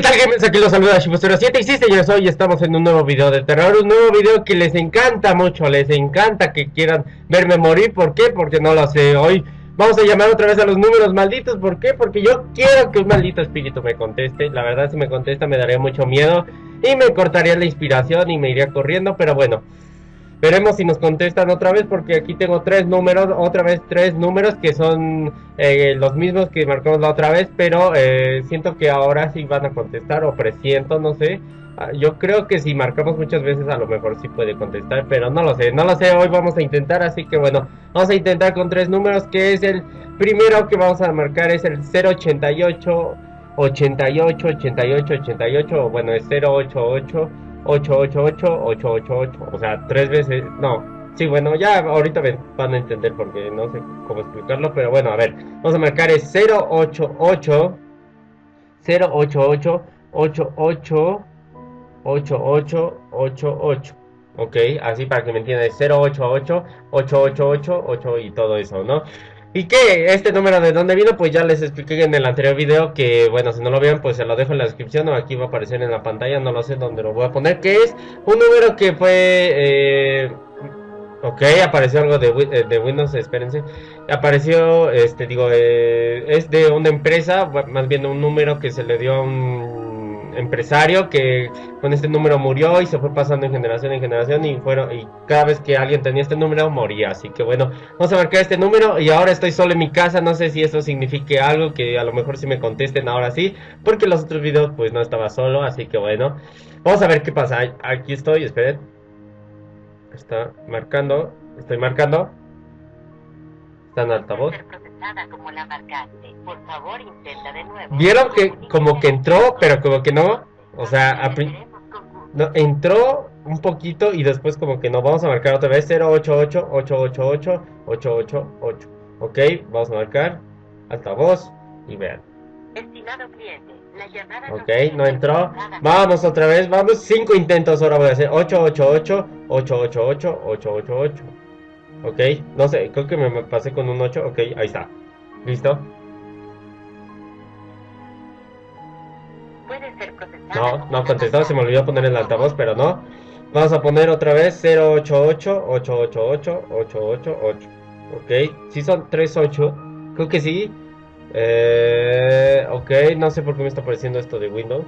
¿qué tal gamers? Aquí los saluda Shibu07 y sí señores, hoy estamos en un nuevo video de terror Un nuevo video que les encanta mucho, les encanta que quieran verme morir ¿Por qué? Porque no lo sé, hoy vamos a llamar otra vez a los números malditos ¿Por qué? Porque yo quiero que un maldito espíritu me conteste La verdad si me contesta me daría mucho miedo Y me cortaría la inspiración y me iría corriendo, pero bueno Veremos si nos contestan otra vez porque aquí tengo tres números, otra vez tres números que son eh, los mismos que marcamos la otra vez, pero eh, siento que ahora sí van a contestar o presiento, no sé. Ah, yo creo que si marcamos muchas veces a lo mejor sí puede contestar, pero no lo sé, no lo sé, hoy vamos a intentar, así que bueno, vamos a intentar con tres números, que es el primero que vamos a marcar es el 088, 88, 88, 88, o bueno es 088. 888, 888, o sea, tres veces, no, sí, bueno, ya ahorita van a entender porque no sé cómo explicarlo, pero bueno, a ver, vamos a marcar es 088, 088, 88, 8888, ok, así para que me entiendan, 088, 888, 8 y todo eso, ¿no? ¿Y qué? ¿Este número de dónde vino? Pues ya les expliqué en el anterior video que, bueno, si no lo vieron, pues se lo dejo en la descripción o aquí va a aparecer en la pantalla, no lo sé dónde lo voy a poner, que es un número que fue... Eh, ok, apareció algo de, eh, de, Windows, espérense. Apareció, este, digo, eh, es de una empresa, más bien un número que se le dio a un empresario que con este número murió y se fue pasando en generación en generación y fueron y cada vez que alguien tenía este número moría. Así que bueno vamos a marcar este número y ahora estoy solo en mi casa. No sé si eso signifique algo que a lo mejor si me contesten ahora sí porque los otros videos pues no estaba solo. Así que bueno vamos a ver qué pasa. Aquí estoy esperen. Está marcando estoy marcando. Está en altavoz como la marcaste. Por favor, intenta de nuevo. Vieron que como que entró, pero como que no. O sea, no, entró un poquito y después como que no. Vamos a marcar otra vez 088 888 888. Ok, vamos a marcar altavoz y vean. Estimado cliente, la llamada Ok, no entró. Vamos otra vez, vamos. Cinco intentos ahora voy a hacer. 888 888 888. Ok, no sé, creo que me pasé con un 8. Ok, ahí está. ¿Listo? No, no contestó, se me olvidó poner el altavoz, pero no. Vamos a poner otra vez 088 888 888. Ok, si son 38, creo que sí. Eh, ok, no sé por qué me está apareciendo esto de Windows.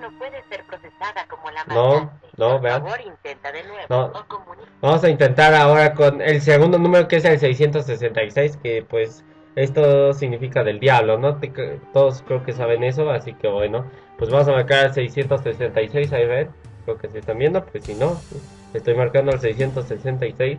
no puede ser procesada como la No, no, vean. No. Vamos a intentar ahora con el segundo número que es el 666, que pues esto significa del diablo, ¿no? todos creo que saben eso, así que bueno, pues vamos a marcar el 666, ahí ven, creo que se están viendo, pues si no, estoy marcando el 666.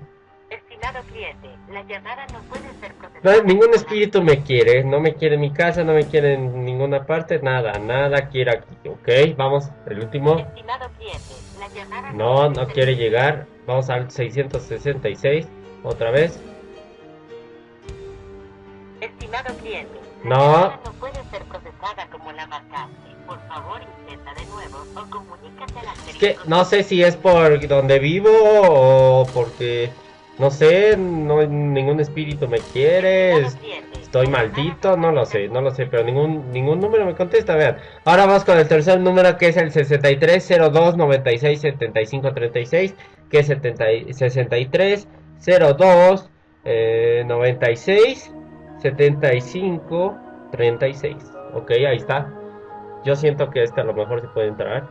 Estimado cliente, la llamada no puede ser procesada. ningún espíritu me quiere, no me quiere en mi casa, no me quiere en ninguna parte, nada, nada quiere aquí, ok, vamos, el último. Estimado cliente, no, no quiere llegar, vamos al 666, otra vez. Estimado cliente, no. no puede ser procesada como la marcaste. Por favor, intenta de nuevo o comunícate a la Es que no sé si es por donde vivo o porque no sé, no ningún espíritu me quiere. Estoy maldito, no lo sé, no lo sé, pero ningún ningún número me contesta, vean. Ahora vamos con el tercer número que es el 6302 96 75 36, que es 70, 63 02 eh, 96 75 36. Ok, ahí está. Yo siento que este a lo mejor se puede entrar.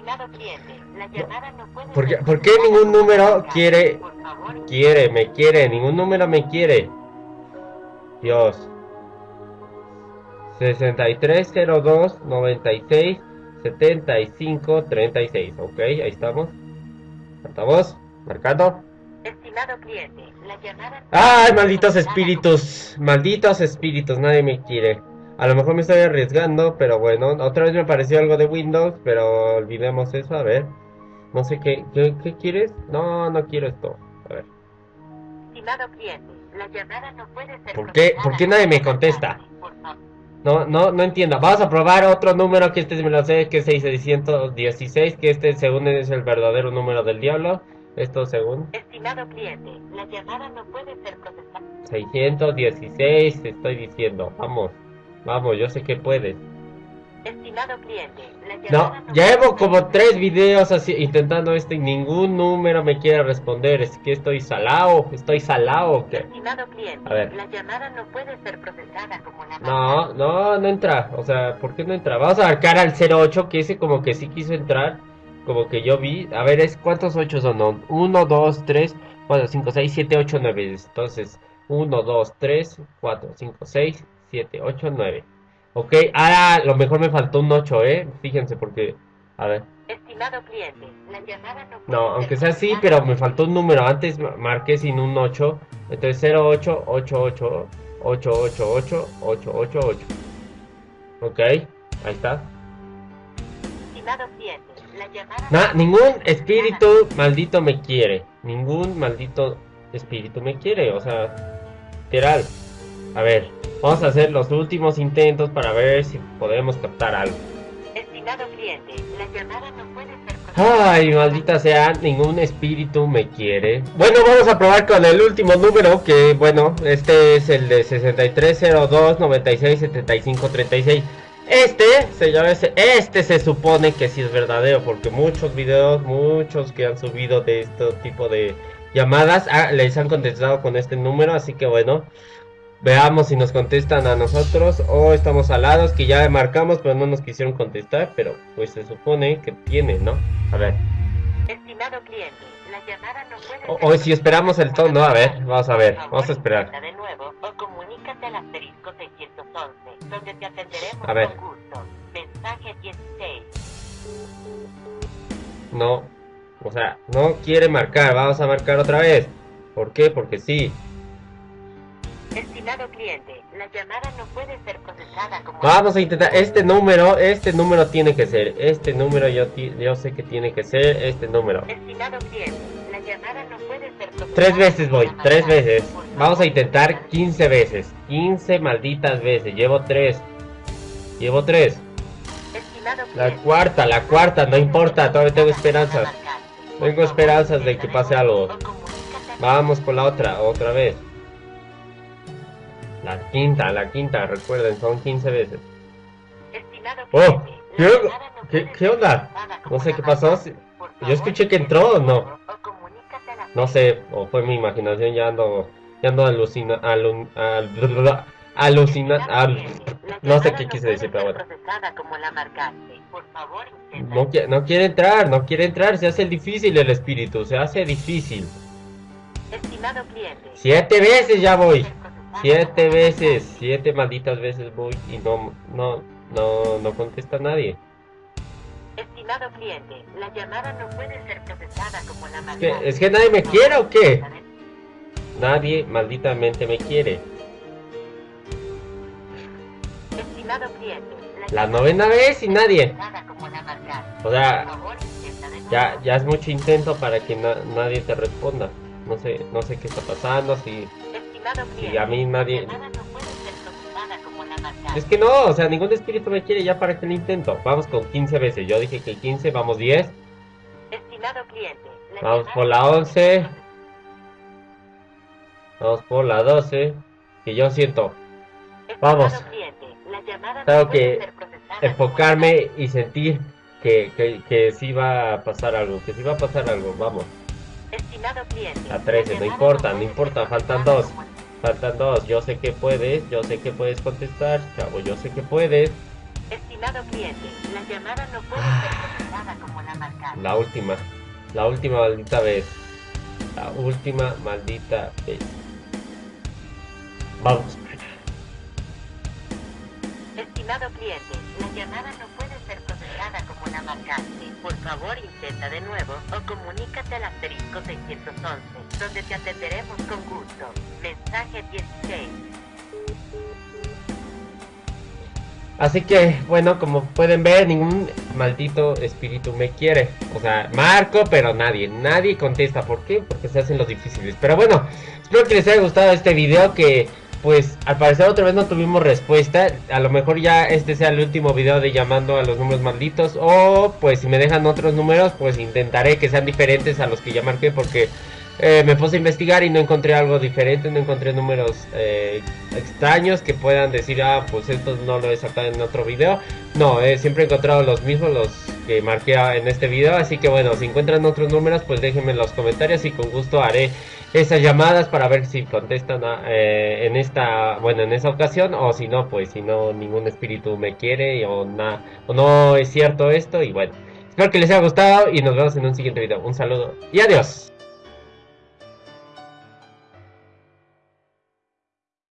Estimado cliente, la llamada no puede ¿Por qué, ¿Por qué ningún número quiere, quiere, me quiere? Ningún número me quiere. Dios. 6302 96 75 36. Ok, ahí estamos. Estamos marcando. Estimado cliente, la llamada... ¡Ay, malditos espíritus! Malditos espíritus, nadie me quiere. A lo mejor me estoy arriesgando, pero bueno, otra vez me apareció algo de Windows, pero olvidemos eso, a ver. No sé qué, qué, quieres. No, no quiero esto. A ver. Estimado cliente, la llamada no puede ser ¿Por qué, ¿Por qué nadie me contesta? No, no, no entiendo. Vamos a probar otro número que este me lo sé, que es 6616, que este según es el verdadero número del diablo. Esto según. Estimado cliente, la llamada no puede ser procesada. 616, estoy diciendo. Vamos. Vamos, yo sé que puedes. Estimado cliente, la No, llevo puede como tres videos así intentando esto y ningún número me quiere responder. Es que estoy salado, estoy salado. ¿qué? Estimado cliente, A ver. la llamada no puede ser procesada como la No, no, no entra. O sea, ¿por qué no entra? Vamos a marcar al 08 que ese como que sí quiso entrar. Como que yo vi. A ver, es ¿cuántos 8 son? No, 1, 2, 3, 4, 5, 6, 7, 8, 9. Entonces, 1, 2, 3, 4, 5, 6, 7, 8, 9. Ok, ahora lo mejor me faltó un 8, ¿eh? Fíjense porque... A ver. Estimado cliente, la llamada no puede No, aunque sea así, pero me faltó un número. Antes ma- marqué sin un 8. Entonces 08, 88, 888, 888. Ok, ahí está. Estimado cliente, la llamada Na- no ningún espíritu maldito me quiere. Ningún maldito espíritu me quiere. O sea, literal. A ver, vamos a hacer los últimos intentos para ver si podemos captar algo. Estimado cliente, la llamada no puede ser Ay, maldita sea, ningún espíritu me quiere. Bueno, vamos a probar con el último número, que bueno, este es el de 6302 96 75 36. Este se llama ese, este se supone que sí es verdadero, porque muchos videos, muchos que han subido de este tipo de llamadas, ah, les han contestado con este número, así que bueno, veamos si nos contestan a nosotros o estamos alados, que ya marcamos, pero no nos quisieron contestar, pero pues se supone que tiene, ¿no? A ver. Estimado cliente, la llamada no puede O, o si esperamos el tono, a ver, vamos a ver, vamos a esperar. intenta de nuevo o comunícate al asterisco 611, donde te atenderemos A ver. con gusto. Mensaje 16. No, o sea, no quiere marcar, vamos a marcar otra vez. ¿Por qué? Porque sí. Estimado cliente, la llamada no puede ser procesada como Vamos a intentar, este número, este número tiene que ser, este número yo, yo sé que tiene que ser este número. Estimado cliente, la llamada no puede ser procesada Tres veces voy, tres veces. Vamos a intentar intenta- 15 veces. 15 malditas veces. Llevo tres. Llevo tres. La cuarta, la cuarta, no importa, todavía tengo esperanzas. Tengo esperanzas de que pase algo. Vamos por la otra, otra vez. La quinta, la quinta, recuerden, son 15 veces. Estimado Oh, ¿qué no ¿Qué- onda? No sé qué pasó. Yo escuché que entró o no. No sé, o fue mi imaginación, ya ando, ya ando alucina, alun, al- alucina, al- no sé qué quise decir, pero bueno. No, no quiere entrar, no quiere entrar, se hace difícil el espíritu, se hace difícil. Estimado cliente. Siete veces ya voy. Siete veces, siete malditas veces voy y no, no, no, no contesta nadie. Estimado cliente, la llamada no puede ser procesada como la Es marcada. que, es que nadie me quiere o qué? Nadie malditamente me quiere. Estimado cliente, La llamada novena vez y nadie. la. O sea, ya, ya es mucho intento para que na- nadie te responda. No sé, no sé qué está pasando, si, Cliente, a mí nadie... no. Es que no, o sea, ningún espíritu me quiere ya para que lo intento. Vamos con 15 veces, yo dije que 15, vamos 10. Estimado cliente, la Vamos por la no puede 11. ser Vamos por la 12, que yo siento Vamos. cliente, la no Tengo puede que enfocarme y sentir que, que, que sí va a pasar algo, que sí va a pasar algo, vamos. Estimado cliente, A 13, la no importa, no importa, faltan dos. Faltan dos, yo sé que puedes, yo sé que puedes contestar, chavo, yo sé que puedes. Estimado cliente, la llamada no puede ser procesada como la marcada. La última, la última maldita vez. La última maldita vez. Vamos. Estimado cliente, la llamada no puede Por favor, intenta de nuevo o comunícate al asterisco 611, donde te atenderemos con gusto. Mensaje 16. Así que, bueno, como pueden ver, ningún maldito espíritu me quiere. O sea, marco, pero nadie, nadie contesta. ¿Por qué? Porque se hacen los difíciles. Pero bueno, espero que les haya gustado este video, que pues al parecer otra vez no tuvimos respuesta. A lo mejor ya este sea el último video de llamando a los números malditos. O pues si me dejan otros números, pues intentaré que sean diferentes a los que ya porque eh, me puse a investigar y no encontré algo diferente, no encontré números eh, extraños que puedan decir, ah, pues esto no lo he sacado en otro video. No, eh, siempre he encontrado los mismos, los que marqué en este video. Así que bueno, si encuentran otros números, pues déjenme en los comentarios y con gusto haré esas llamadas para ver si contestan eh, en esta, bueno, en esa ocasión o si no, pues si no ningún espíritu me quiere o, na, o no es cierto esto y bueno. Espero que les haya gustado y nos vemos en un siguiente video. Un saludo y adiós.